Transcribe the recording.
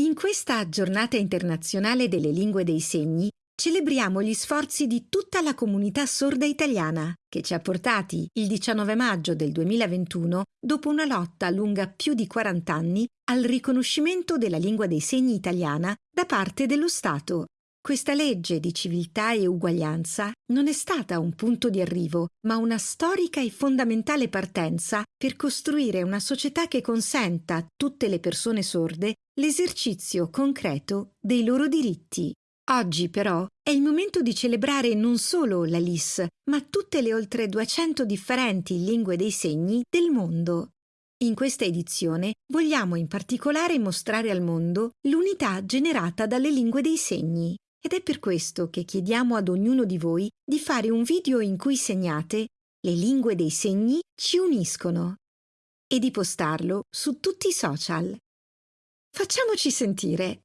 In questa giornata internazionale delle lingue dei segni celebriamo gli sforzi di tutta la comunità sorda italiana che ci ha portati il 19 maggio del 2021, dopo una lotta lunga più di 40 anni, al riconoscimento della lingua dei segni italiana da parte dello Stato. Questa legge di civiltà e uguaglianza non è stata un punto di arrivo, ma una storica e fondamentale partenza per costruire una società che consenta a tutte le persone sorde l'esercizio concreto dei loro diritti. Oggi però è il momento di celebrare non solo la LIS, ma tutte le oltre 200 differenti lingue dei segni del mondo. In questa edizione vogliamo in particolare mostrare al mondo l'unità generata dalle lingue dei segni. Ed è per questo che chiediamo ad ognuno di voi di fare un video in cui segnate Le lingue dei segni ci uniscono e di postarlo su tutti i social. Facciamoci sentire